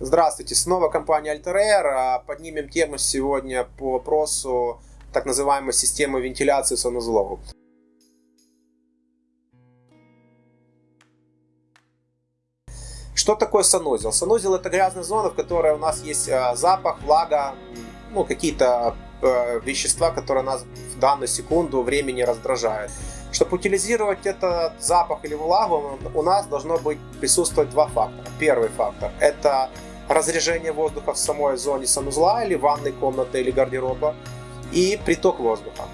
Здравствуйте, снова компания Altair. Поднимем тему сегодня по вопросу так называемой системы вентиляции санузлов. Что такое санузел? Санузел это грязная зона, в которой у нас есть а, запах, влага, ну, какие-то э, вещества, которые нас в данную секунду времени раздражают. Чтобы утилизировать этот запах или влагу, у нас должно быть присутствовать два фактора. Первый фактор – это разрежение воздуха в самой зоне санузла или ванной комнаты или гардероба и приток воздуха.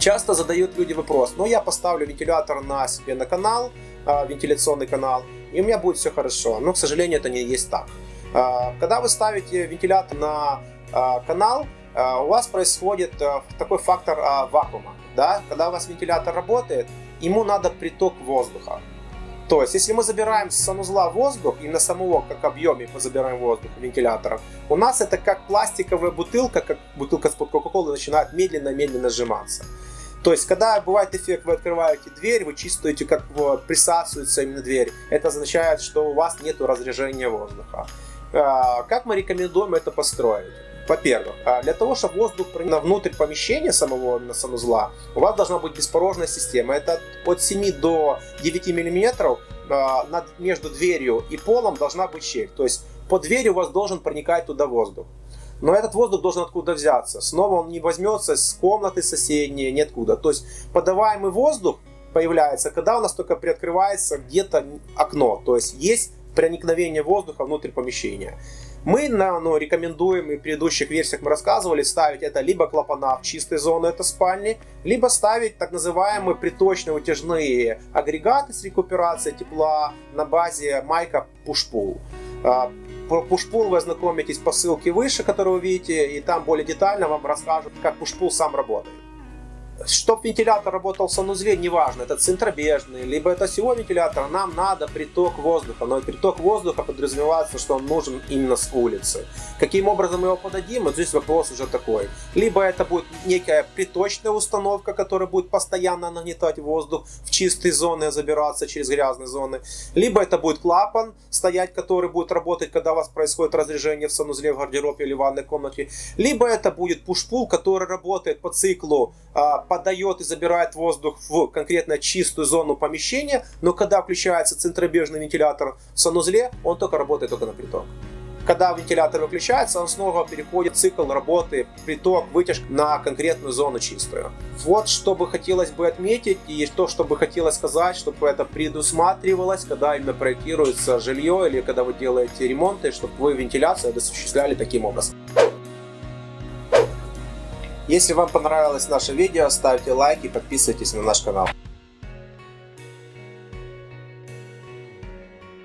Часто задают люди вопрос, ну я поставлю вентилятор на себе на канал, а, вентиляционный канал, и у меня будет все хорошо. Но, к сожалению, это не есть так. А, когда вы ставите вентилятор на а, канал, у вас происходит такой фактор вакуума. Да? Когда у вас вентилятор работает, ему надо приток воздуха. То есть, если мы забираем с санузла воздух, и на самого как объеме мы забираем воздух вентилятора, у нас это как пластиковая бутылка, как бутылка с-под Кока-Колы начинает медленно-медленно сжиматься. То есть, когда бывает эффект, вы открываете дверь, вы чувствуете, как присасывается именно дверь. Это означает, что у вас нет разрежения воздуха. А, как мы рекомендуем это построить? Во-первых, а, для того, чтобы воздух проник внутрь помещения самого санузла, у вас должна быть беспорожная система. Это от 7 до 9 мм между дверью и полом должна быть щель. То есть по двери у вас должен проникать туда воздух. Но этот воздух должен откуда взяться. Снова он не возьмется с комнаты соседней, ниоткуда. То есть подаваемый воздух появляется, когда у нас только приоткрывается где-то окно. То есть есть проникновение воздуха внутрь помещения. Мы ну, рекомендуем, и в предыдущих версиях мы рассказывали, ставить это либо клапана в чистой зоне, это спальни, либо ставить так называемые приточные утяжные агрегаты с рекуперацией тепла на базе майка Pushpull. А, про Pushpull вы ознакомитесь по ссылке выше, которую вы видите, и там более детально вам расскажут, как Pushpull сам работает. Чтобы вентилятор работал в санузле, неважно, это центробежный, либо это всего вентилятор, нам надо приток воздуха. Но приток воздуха подразумевается, что он нужен именно с улицы. Каким образом мы его подадим, вот здесь вопрос уже такой. Либо это будет некая приточная установка, которая будет постоянно нагнетать воздух в чистые зоны, забираться через грязные зоны. Либо это будет клапан стоять, который будет работать, когда у вас происходит разрежение в санузле, в гардеробе или в ванной комнате. Либо это будет пуш-пул, который работает по циклу а, подает и забирает воздух в конкретно чистую зону помещения, но когда включается центробежный вентилятор в санузле, он только работает только на приток. Когда вентилятор выключается, он снова переходит в цикл работы, приток, вытяжка на конкретную зону чистую. Вот что бы хотелось бы отметить и то, что бы хотелось сказать, чтобы это предусматривалось, когда именно проектируется жилье или когда вы делаете ремонты, чтобы вы вентиляцию осуществляли таким образом. Если вам понравилось наше видео, ставьте лайк и подписывайтесь на наш канал.